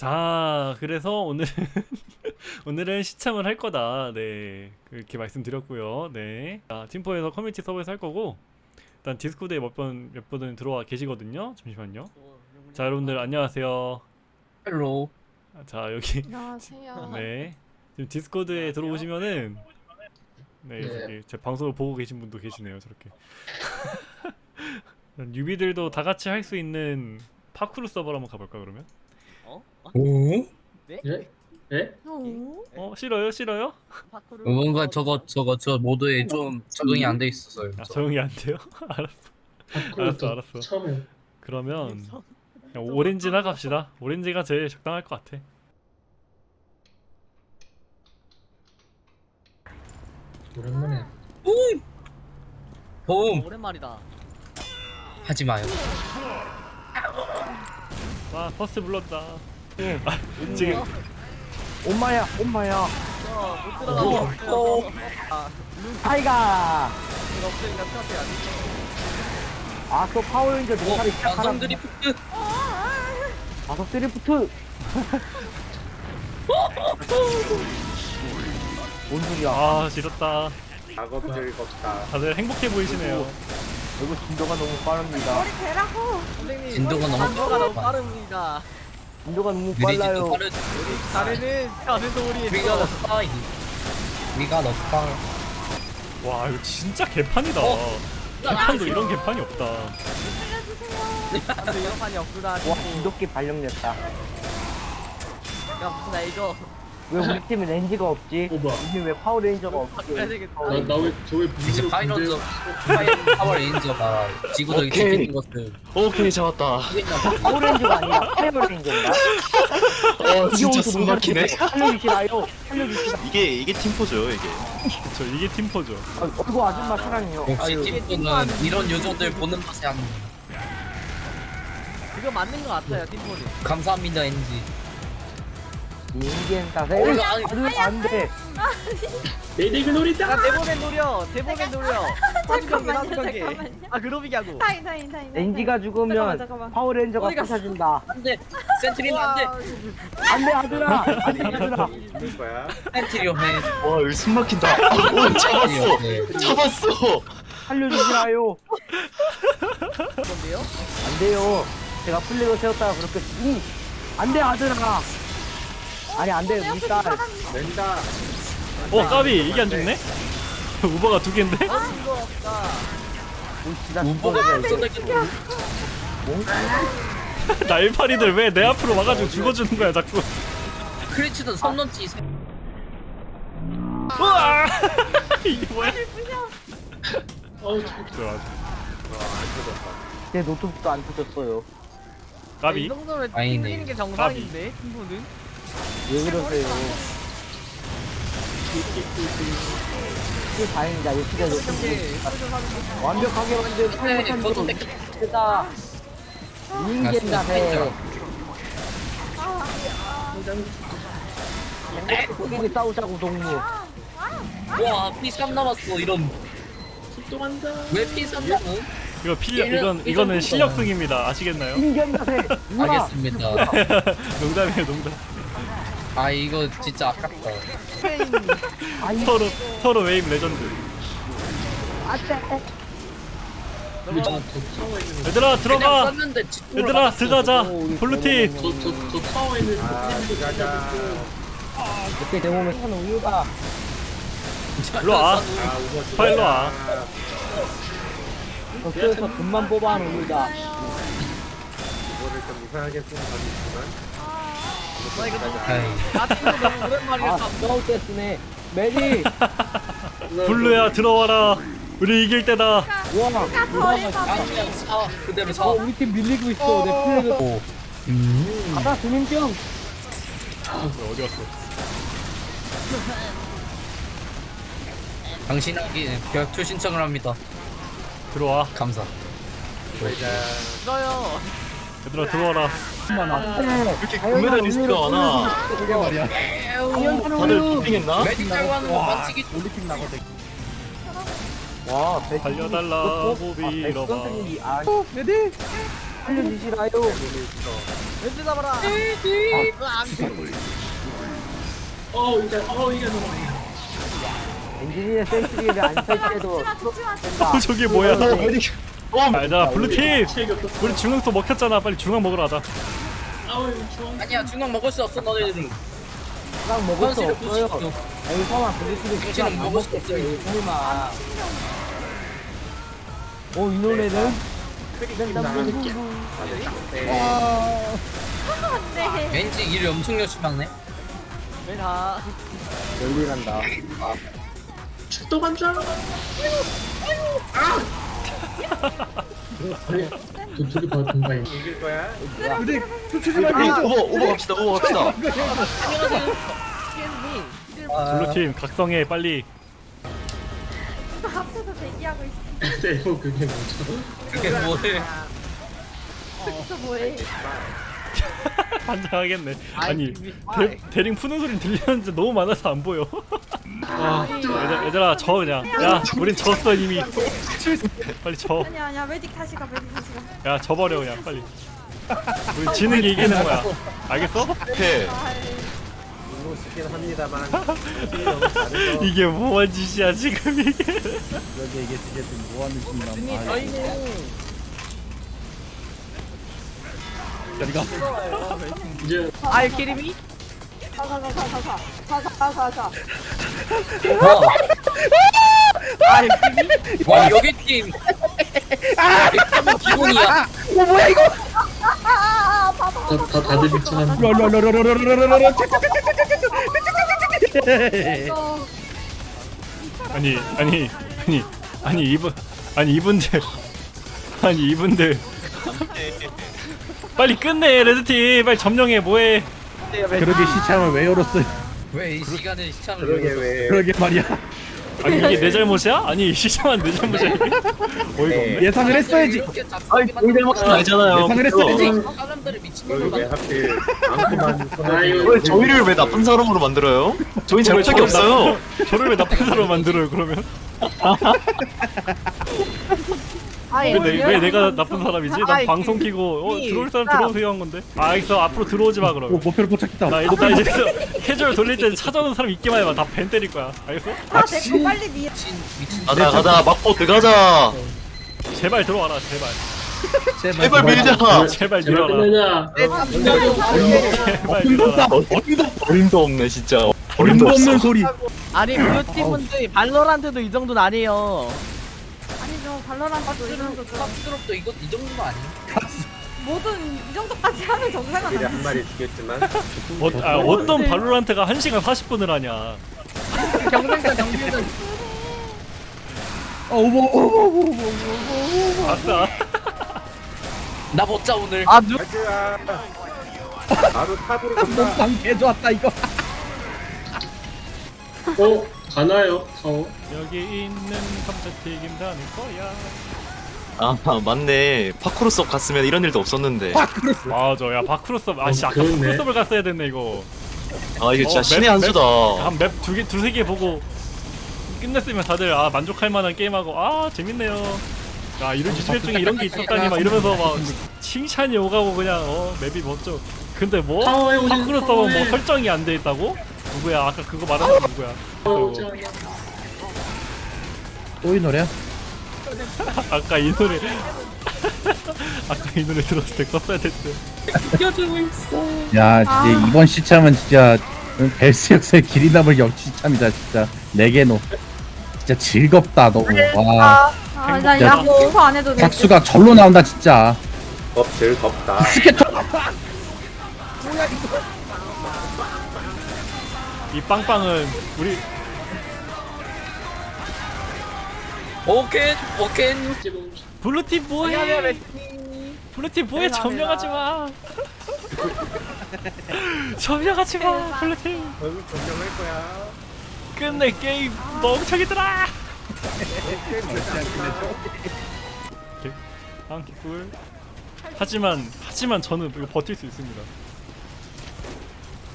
자, 그래서 오늘 오늘은 시참을 할 거다. 네, 그렇게 말씀드렸고요. 네, 자, 팀포에서 커뮤니티 서버에서 할 거고 일단 디스코드에 몇번 몇 분은 들어와 계시거든요. 잠시만요. 자, 여러분들 안녕하세요. hello 자, 여기 안녕하세요. 네, 지금 디스코드에 들어오시면은 네, 네. 저기 제 방송을 보고 계신 분도 계시네요. 저렇게 뉴비들도 다 같이 할 수 있는 파쿠르 서버로 한번 가볼까 그러면? 오? 예? 예? 오? 어 싫어요 싫어요? 뭔가 저거 저거 저 모드에 좀 적응이 안 돼 있어서요 아 저. 적응이 안 돼요? 알았어 알았어, 알았어. 처음에 그러면 그냥 오렌지나 갑시다 오렌지가 제일 적당할 것 같아 오랜만에 도움 오랜만이다. 하지 마요 와 퍼스트 불렀다 아, 지금 엄마야, 엄마야. 못 들어가. 어. 아, 타이가. 이거 없으니까 생각해야지. 아, 또 파워레인저 어? 농사를 시작하라. 완성 드리프트 다섯 드리프트. 뭔 소리야? 아 지렸다 작업 즐겁다. 다들 행복해 보이시네요 이거 진도가 너무 빠릅니다. 머리 대라고. 선생님, 진도가 너무 진도가 너무 빠르다. 빠릅니다. 진도가 너무 빨라요. 자네는 자네 소리에 위가 너 스파이 위가 너 스파 와 이거 진짜 개판이다 어? 개판도 이런 개판이 없다 안돼 이런 판이 없구나. 와, 진돗개 발령냈다. 야 무슨 나 이거 왜 우리 팀에 렌즈가 없지? 어, 뭐야? 우리 왜 파워레인저가 없지? 바꿔야 되겠다. 나나왜 저왜 이제 파이런저 파이 파워 레인저가 지구적이 오케이. 지키는 것을 오케이 잡았다. 파워레인저가 아니라 파이어레인저인가? 어 진짜 숨 막히네. 살려주시라요. 살려주시라. 이게 이게 팀포죠 이게. 저 이게 팀포죠 아, 어이구 아줌마 사랑해요. 역시 아유, 팀포는 이런 요정들 보는 맛이 안 이거 맞는 것 같아요 팀포는. 감사합니다 NG 인겐 따세. 오, 아니, 그 안돼 메딕을 노린다! 나 대본에 노려. 대본에 노려. 잠깐만. 잠깐만. 아 그로비기하고. 타임 타임 타임 엔지가 죽으면 파워렌저가 부사진다. 안돼. 센트리온 안돼. 안돼 아들아. 안돼 아들아. 센트리온 와 숨 막힌다. 오 잡았어. 잡았어. 살려주시라요? 안돼요. 제가 플레이로 세웠다가 그렇게 응. 안돼 아들아. 아니 안돼 우리 딸. 낸다. 어 까비 이게 안 죽네? 우버가 두 개인데? 아 이거 없다. 진짜 우버가 죽어야 돼. 벌써 날파리들 왜 내 앞으로 와가지고 죽어주는 거야 자꾸 크리치도 선 넘지 우와 이게 뭐야 어우 참 좋아 내 노트북도 안 터졌어요. 이 까비 정도면 아니네. 튕기는 게 정상인데 팀포는. 왜 그러세요? 이게 다행이다. 이렇게. 완벽하게 만든 네, 저도 팔목한 다 인간다 해. 우리 싸우자고 동무. 와 P3 남았어 이런 출동한다 왜 P3 남어? 이거 필력 이건 이거는 실력승입니다 아시겠나요? 인간다 해. 알겠습니다 농담이에요 농담 아 이거 진짜 아깝다. 아이 서로 서로 웨이브 레전드. 타워에 있는 얘들아 들어가. 썼는데 얘들아. 들어가자. 블루팀. 저저 저 타워에 있는 그 가자. 이렇게 되면 사는 우유가. 일로 와. 빨리 일로 와. 그래서 돈만 뽑아 하는 우유가. 나이 거 너무 아이, 나 팀도 너무 오랜만이라 아, 싸울 때 쓰네. 메리. 블루야 들어와라 우리 이길 때다 와. 버리다. 아니야 사 그대로 사 어, 우리 팀 밀리고 있어. 내 플레이가. 오. 음. 가다 주민병. 어디 갔어 당신에게 벽투 신청을 합니다 들어와 감사 싫어요. 얘들아 들어와라 이렇게 금메달 리스트가 많아. 다들 도핑했나? 메디칼 하는 거 반칙이 와, 배 달려달라 호비 잃어봐 선생님이 아. 살려주시라요. 왼쪽 잡아라. 아, 안 돼. 어 이제 어 이게 너무 엔지니어 센트리를 안. 어 저게 뭐야 어, 알자 블루팀 체력이 없어 우리 중앙 또 먹혔잖아 빨리 중앙 먹으러 가자 아니야 중앙 먹을 수 없어 너네들은. 랑 먹을 수 없어요. 여기 서만 블리티를 현실은 먹을 수 없어요. 설마. 어, 이 노래는? 나갈게 안 돼. 왠지 일을 엄청 열심히 하네. 왜 다? 열일한다. 출동한 줄 알아 아니 저 둘이 봐 동가인 오버 오버 갑시다 오버 갑시다. blue팀 각성해 빨리 나 앞에서 대기하고 있어. 네, 뭐 그게 뭐죠 그게 뭐해? 여기서 뭐해? 반장하겠네. 아니 아이, 대, 대링 푸는 소리 들리는데 너무 많아서 안 보여. 아, 얘들, 얘들아 져 그냥. 야 우린 졌어 이미. 빨리 져. 아니야, 아니야. medic 다시 가, medic 다시 가. 야 져버려 그냥. 빨리. 우리 지는 게 이기는 거야. 알겠어? 해 이게 뭐한 짓이야 지금 이게 스님 저희는 이제 알키림이 가, 가, 가, 가, 가, 가. 가, 가, 가, 가. 와, 알키림이 와 여기 팀. 아, 팀은 기본이야. 아, 아, 아, 봐봐. 다, 다 다들 어, 아니 아니 아니 아니 이분 아니 이분들 아니 이분들 빨리 끝내 레드팀 빨리 점령해 뭐해 그러게 시참을 왜 열었어요? 왜이 시간에 시청을 그러게 왜. 그러게 말이야. 아니 이게 내 잘못이야? 아니 시장한 내 잘못이야 이게? 어이가 없네 예상을 했어야지. 아니 우리 잘못은 아니잖아요 예상을 했어야지. 사람들을 만들. 하필 왜 저희를 왜 나쁜 사람으로 만들어요? 저희 잘못한 게 없어요 저를 왜 나쁜 사람 만들어요 그러면? 아예. 왜, 내, 왜 내가 나쁜 사람이지? 난 아이, 방송 키고 어 이- 들어올 사람 아. 들어오세요 한 건데. 아 알겠어. 앞으로 들어오지 마 오, 그러면. 목표를 포착했다. 나, 이제- 나 이제 캐주얼 돌릴 때 찾아오는 사람 있기만 해봐. 다벤 때릴 거야. 알겠어? 아, 내거 빨리 미. 가자 가자. 막고 들어가자. 제발 들어와라 제발. 제발 밀자. 제발 아, 탐정이 제발 들어와라. 어림도 어림도 없네 진짜. 어림도 어림도 없는 소리. 아니 블루팀 분들 발로란트도 이 정도는 아니에요. 아니죠. 발로란트도 이 정도 좀. 팝스럽도 이거 이 정도는 아니야. 뭐든 이 정도까지 하면 정상은 아니지. 한 마리 죽였지만 어, 아, 어떤 발로란트가 1시간 40분을 하냐 경쟁자 경쟁자 어, 오버 오버 오버 오버 오버. 아싸 나 먹자 오늘. 아 누? 바로 탑으로 간다. 목방 개 좋았다 이거. 어 가나요? 타워 여기 있는 감자튀김 다내 거야. 아 맞네. 파쿠르 속 갔으면 이런 일도 없었는데. 맞아 야 바크로섭. 아씨 어, 아까 그렇네. 바크로섭을 갔어야 됐네 이거. 아 이거 진짜 어, 신의 맵, 한 수다. 한 맵 두개 두세 개 보고 끝냈으면 다들 아 만족할 만한 게임하고 아 재밌네요. 야 이런 주제 중에 이런 게 있었다니 막 이러면서 막 칭찬이 오가고 그냥 어 맵이 멋져. 근데 뭐? 바크로섭은 뭐. 설정이 안 돼 있다고 누구야 아까 그거 말하는 거 누구야 어, 오지 않아. 또이 노래야? 아까 이 노래 아까 이 노래 들었을 때 껐어야 됐대 야, 이제 이번 시참은 진짜 벨스 역사의 길이 남을 역시참이다 진짜. 네개노. 진짜 즐겁다 너무. 와, 아, 나 야구 오버 안 해도 돼. 박수가 절로 나온다 진짜. 덥질 덥다. 이 빵빵은 우리 오켄. 지금 blue팀 뭐해. blue팀 뭐해. 점령하지 마. 점령하지 마 blue팀. 결국 정정할 거야. 끝내 게임. 멍청이들아! 오케이. 다음 개꿀. 하지만 하지만 저는 이거 버틸 수 있습니다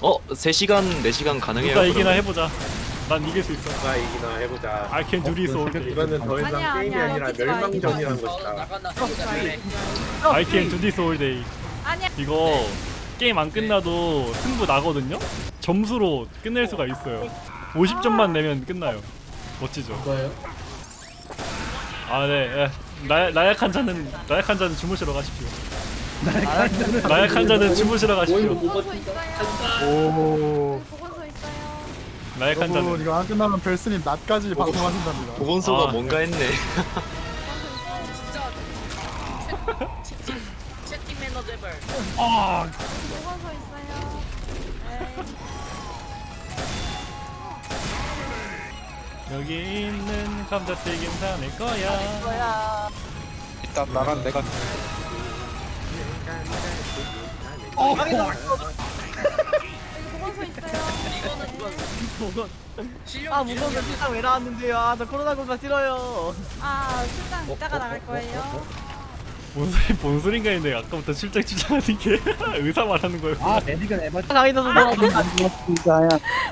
어 3시간 4시간 가능해요 누가 이기나 그러면? 해보자 난 이길 수 있어. 누가 이기나 해보자. I can do this all day. 이거는 더 이상 아니야, 게임이 아니야, 아니라 멸망전이란 어, 것이다. 나간다. I can do this all day. 아니야. 이거 게임 안 끝나도 승부 나거든요. 점수로 끝낼 수가 있어요. 50점만 내면 끝나요. 멋지죠? 뭐예요? 아 네. 예. 나, 나약한 자는 나약한 자는 주무시러 가십시오. 나약한 자는 주무시러 가십시오. 보건소 있어요. 오. 보건소 있어요. 나약한 여러분 자는 이거 안 끝나면 벨스님 낮까지 방송하신답니다. 보건소가 아. 뭔가 했네. 진짜 채- 채- 채팅 매너 제발. 보건소 있어요. 네. 여기 있는 감자튀김 사낼 거야. 뭐야? 일단 나간 내가 보건소 있어요. 아 무거운 실상 왜 나왔는데요? 아나 코로나 공사 싫어요. 아 출장 이따가 나갈 거예요. 뭔 소리 뭔 소린가 했는데 아까부터 출장 출장하는 게 의사 말하는 거예요. 아 메디건 에바 강의도서 나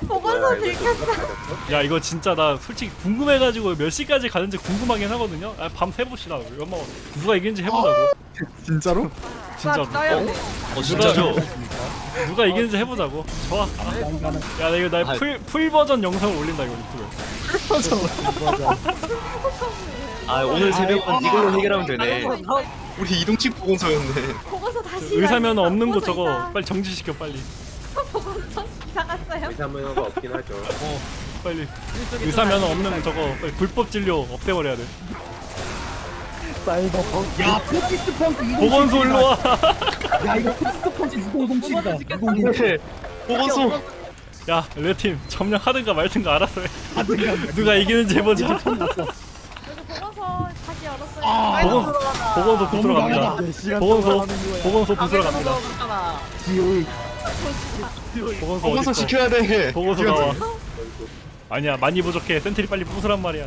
보건소 들켰어. 야 이거 진짜 나 솔직히 궁금해가지고 몇 시까지 가는지 궁금하긴 하거든요. 아, 밤 새봅시다. 연마 누가 이기는지 해보자고. 진짜로? 진짜로. 따야 돼. 어 진짜죠? 누가 이기는지 해보자고. 좋아. 야, 나 이거 나 full full 버전 영상을 올린다 이거 유튜브에. 아 오늘 새벽은 이걸로 해결하면 되네. 우리 이동식 보건소였네. 보건소 다시. 의사면. 없는 거 저거. 빨리 정지시켜 빨리. 보건소 이사 갔어요. 의사 면허가 없긴 하죠. 어 빨리. 의사 면허 없는 저거 빨리 불법 진료 없애버려야 돼. 야 포티스 펑크 이거 보건소 일로 와. 야 이거 포티스 펑크 이공동치기다 네. 보건소. 야 red팀 점령하든가 말든가 알아서 해. 누가 이기는지 해보자. 보건소 다시 열었어요. 아, 보건 보건소 부수러 갑니다. 보건소 보건소 부수러 갑니다. 보건소 보건소? 지켜야 돼. 보건소 나와. 아니야 많이 부족해. 센트리 빨리 부수란 말이야.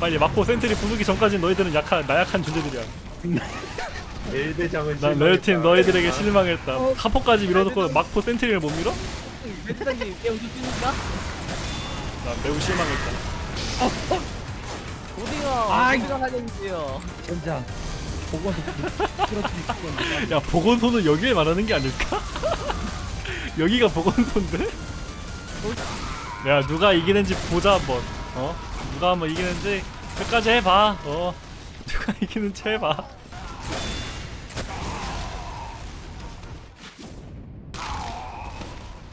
빨리 막고 센트리 부수기 전까지 너희들은 약한 나약한 존재들이야. 일대장은 난 레어팀 너희들에게 실망했다. 카포까지 밀어놓고 막고 센트리를 못 밀어? 매트장님 깨우주십니까 난 매우 실망했다. 어디가 아, 어디가 하겠는데요? 젠장 보건소 야 보건소는 여기에 말하는 게 아닐까? 여기가 보건소인데? 야 누가 이기는지 보자 한번 어? 누가 한번 이기는지 끝까지 해봐. 어 누가 이기는지 해봐.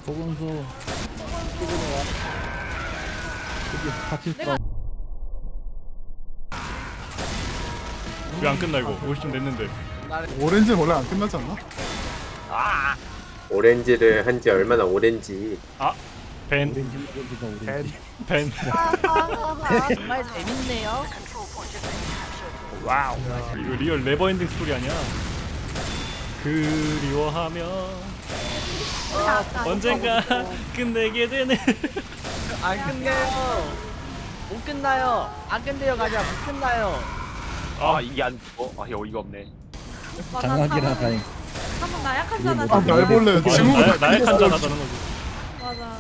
보건소 여기 같이 내가- 왜안 끝나 이거. 50점 냈는데. 오렌지는 원래 안 끝나지 않나? 오렌지를 한 지 얼마나 오렌지. 벤. 오렌지 오렌지 벤 정말 재밌네요. wow 이거 real never ending story 아니야 그리워하면 언젠가 끝내게 되네 안 끝내요. 못 끝나요. 안 끝내요 가자. 못 끝나요. 아 이게 안 어? 아 어이가 없네 장학이라 다행 한번 나약하잖아. 아 날벌레 나- 지금 나- 나약한 자라다는 거지 맞아. 온다. 뭐가 온다.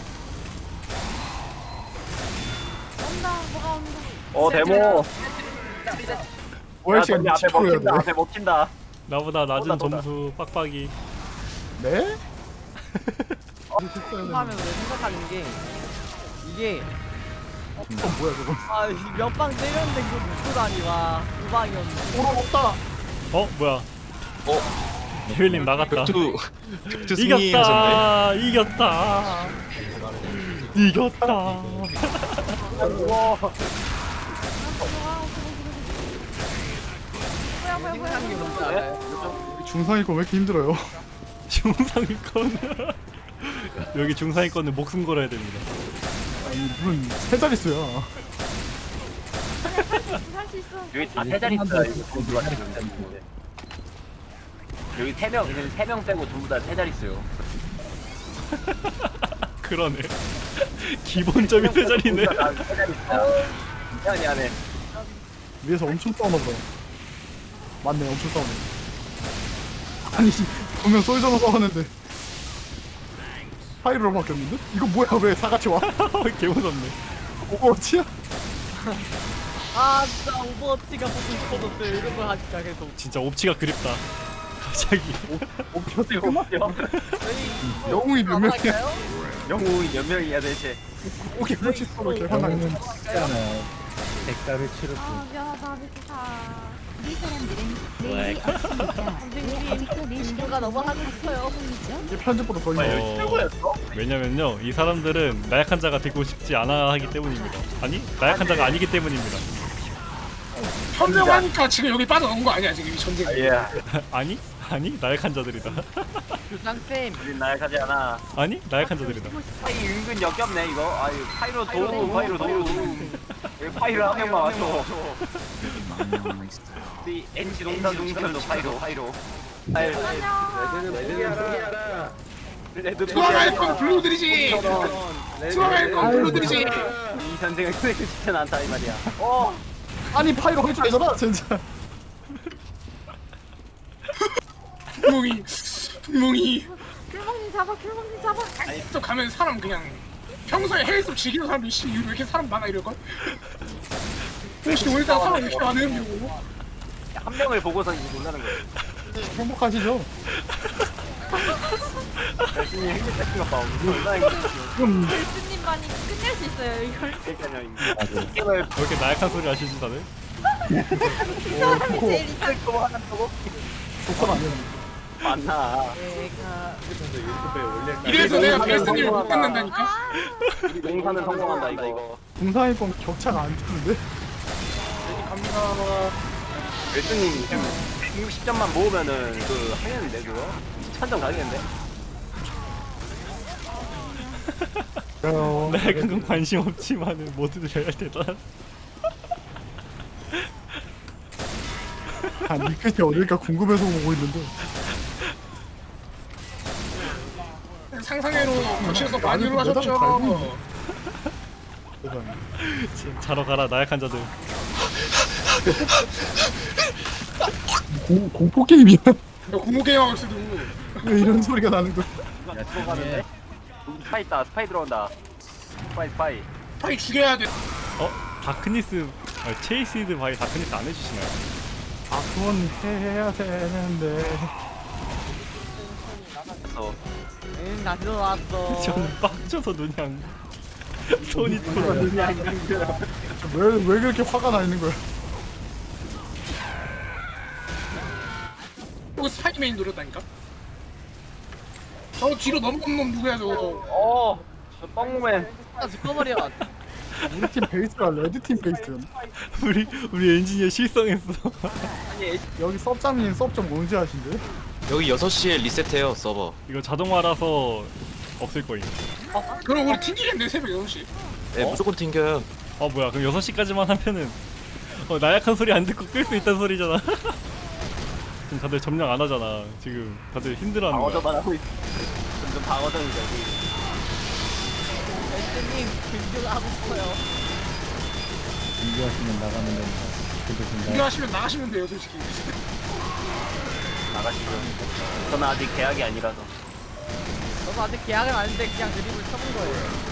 어 데모 야 시간 덤비 앞에 10% 해야 먹힌다 돼. 앞에 먹힌다 나보다 낮은 보다, 보다. 점수 빡빡이 네? 하면 왜 생각하는 게 이게 어, 뭐야 저거 아몇방 때렸는데 이거 누구다니 와. 두 방이었는데. 오라 없다 어 뭐야 어? 데빌님 나갔다 격투 격투 승리하셨네. 이겼다 이겼다 이겼다 뭐야 뭐야 뭐야. 알아요? 중상위권 왜 이렇게 힘들어요? 중상위권 여기 중상위권은 목숨 걸어야 됩니다 아니 무슨 세 자릿수야 할수 있어. 여기 다 세 자리 있어요 이거 누가 지금 여기 세명 여기 세명 빼고 전부 다 세 자리 있어요 그러네 기본점이 세 자리네 미안해 미안해 위에서 엄청 싸우나 보다 맞네 엄청 싸우네 아니 씨, 분명 soldier서 싸웠는데 pyro로 바뀌었는데? 이거 뭐야 왜 사같이 와? 개 무섭네. 오버워치야? 아 진짜 오버워치가 보고 싶어졌어요 이런 걸 하니까 계속 진짜 옵치가 그립다. 갑자기. 끝났죠? 저희 영웅이 몇 명이야? 영웅이 몇 명이야 대체 있잖아요. 아 미안하다 미치다. 선생님 친구가 너무 하고 싶어요 이게 편집보다 더 힘들어 어, 왜냐면요 이 사람들은 나약한 자가 되고 싶지 않아 하기 때문입니다. 아니 나약한 자가 아니기 때문입니다. 현명하니까 지금 여기 빠져나온 거 아니야 지금 이 전쟁. 예 아니 아니 나약한 자들이다. 교장쌤 우린 나약하지 않아 아니 나약한 자들이다. 파이 은근 역겹네 이거 아유 파이로 도움 파이로 도움 왜 파이로 한 명만 왔어 우리 NC 농사 농사들도 파이로 파이로 레드 투어갈 건 블루들이지. 투어갈 건 블루들이지. 이 전쟁을 끝내고 싶진 않다 이 말이야 어 아니 파이로 할 줄 알잖아 진짜 분명히 분명히 귤먹님 잡아 귤먹님 잡아. 또 가면 사람 그냥 평소에 헬스 즐기는 사람이 씨 왜 이렇게 사람 많아 이럴 걸. 혹시 오늘따라 사람 왜 이렇게 많아 이러고. 한 명을 보고서 이제 놀라는 거예요 행복하시죠? 열심히 행복했던 것 봐. 얼마나. 예수님만이 끝낼 수 있어요 이걸. 그러니까요. 이 게임을 왜 이렇게 나약한 소리 하시지 다들? 이 사람이 제일 이상. 또 하나 또 조건 안 되는 만나. 내가 이래서 내가 베스트님을 못 만난다니까. 우리 농사는 성공한다 이거. 공사일 건 격차가 안 좋은데? 감사합니다. 열수님 지금 160점만 모으면은 그 하겠는데 그거? 1000점 가겠는데? 어, 건 관심 없지만은 모두들 잘 대단. 아니 끝이 어딜까 궁금해서 보고 있는데 상상외로 거치에서 놀라셨죠. 세상에 자러 가라 나약한 자들. 공, 공포 게임이야 공포 게임하고 있어도 왜 이런 소리가 나는 거야 야 들어가는데? 여기 스파이 있다 스파이 들어온다 스파이 스파이 파이 죽여야 돼. 어 Darkness 아, Chased by Darkness 안 해주시나요? 아 그건 해- 해야 되는데 그래서 응 다시 들어왔어 저는 빡쳐서 그냥 손이 돌아. 왜, 왜 그렇게 화가 나 있는 거야 또 스파이맨 노렸다니까. 저 뒤로 넘어온 놈 누구야 저거. 어! 저 뻥맨 아 죽어버려 우리 팀 베이스가 red 팀 베이스였네 우리 우리 엔지니어 실성했어. 여기 섭종임 섭종 뭔지 아신데? 여기 6시에 리셋해요 서버 이거 자동화라서 없을 거임. 그럼 우리 튕기겠네 새벽 6시. 네 무조건 튕겨요 아 뭐야 그럼 6시까지만 하면은 어, 나약한 소리 안 듣고 끌 수 있다는 소리잖아. 지금 다들 점령 안 하잖아. 지금 다들 힘들어하는 거야. 방어전만 하고 있어 점점 방어전이죠 여기 예수님 김규가 하고 싶어요 준비하시면 나가면 됩니다. 비교하시면 나가시면 돼요 솔직히. 나가시고요 저는 아직 계약이 아니라서. 저도 아직 계약은 아닌데 그냥 드립을 쳐본 거예요.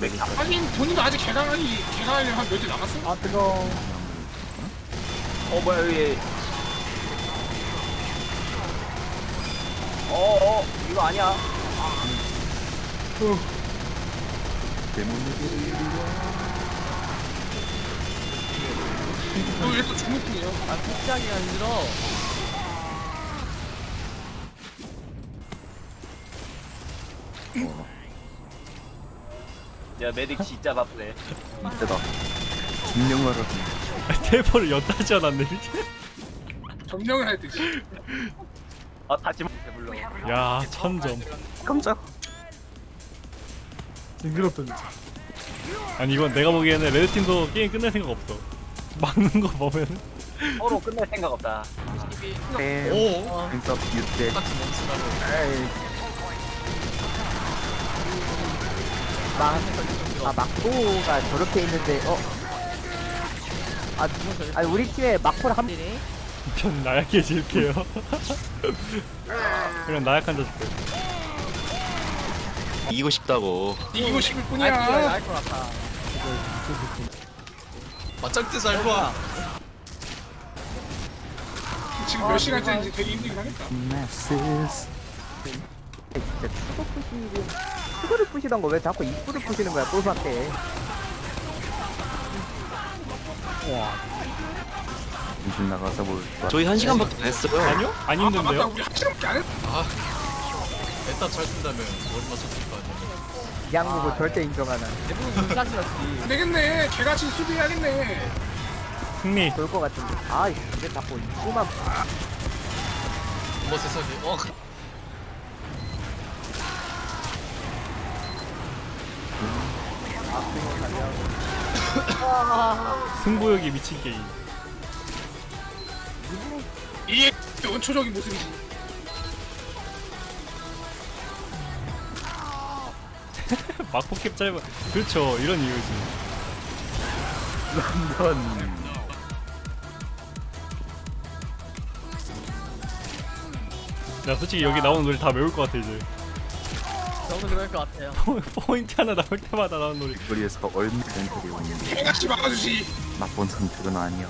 맥이 하긴 본인도 아직 개강하니 개강하려면 한몇주 남았어. 아 뜨거워 어 뭐야 여기. 어어 이거 아니야 너왜또 주목이에요? 아 푹하기가 힘들어 야 메딕 진짜 바쁘네 테이퍼를 엿다지 않았네. 미친. 점령을 할 때. 아 다시 물러 야 천점. 징그럽다 진짜 아니 이건 내가 보기에는 레드팀도 게임 끝낼 생각 없어. 막는 거 보면 서로 끝낼 생각 없다 오아 막고가 저렇게 있는데 어? 아, 아니 우리 팀에 막고를 한네전 나약해 질게요. 그냥 나약한 자식들. 이기고 싶다고. 이기고 싶을 뿐이야 알것 같아. 맞짱 뜨자 일로 와. 지금 몇 시간째인지 되게 힘들긴 하겠다 진짜 추거 부시고 추거를 부시던 거 왜 자꾸 입구를 부시는 거야 꼴한테 정신 나가서 뭘 저희 한 시간밖에 안 했어요. 아니요? 안아 맞다 힘든데요? 우리 한 시간밖에 안 했다 일단 잘 쓴다면 맞췄을 거 아니야. 양국을 절대 인정하는 대부분. 안 되겠네 개같이 수비해야겠네 승리. 그럴 것 같은데 아 이게 자꾸 입구만 뭐 세상에. 어. 승부욕이 미친 게임. 이게 원초적인 모습이지 막포캡 짧아. 그렇죠. 이런 이유지. 나 솔직히 여기 나오는 노래 다 외울 것 같아 이제. 저도 그럴 것 같아요. 포인트 하나 나올 때마다 나오는 노래. 거리에서 얼마 전들이 오는 개같이 막아주지 나쁜 선택은 아니야.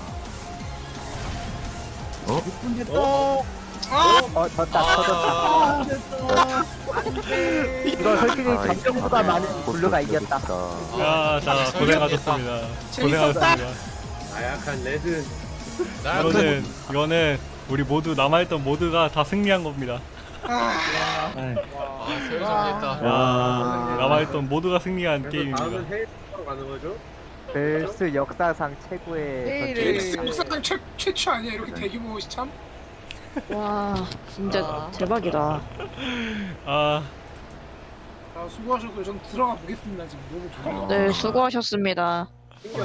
아 어 졌다 터졌다 이거 솔직히 감정보다 많은 블루가 이겼다 야, 자 고생하셨습니다. 고생하셨습니다. 나약한 레드. 이거는 이거는 우리 모두 남아있던 모두가 다 승리한 겁니다. 와, 남아있던 모두가 승리한 게임입니다. 가는 거죠? 벨스 역사상 최고의 선택. 역사상 최, 최초 아니야 이렇게 대규모 시참? 와 진짜 아. 대박이다. 아, 아 수고하셨고요 전 들어가 보겠습니다 지금 너무 좋네요 네 수고하셨습니다.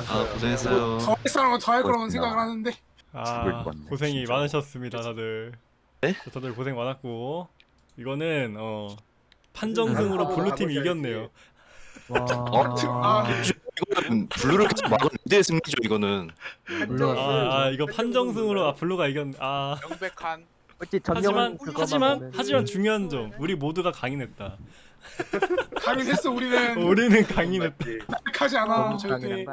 아 고생했어요. 더할 사람은 더할 거라고 생각을 하는데 아 죽을 고생이 진짜. 많으셨습니다, 다들. 네? 다들 고생 많았고 이거는 어 판정승으로 blue팀이 이겼네요. 아 이거는 blue를 계속 막은 이대 승리죠 이거는. 아, 아 이거 판정승으로 아 blue가 이겼. 아 명백한 어찌 하지만 하지만 하지만 중요한 점 우리 모두가 강인했다. 강인했어 우리는 우리는 강인했다. 하지 않아 너무 절대?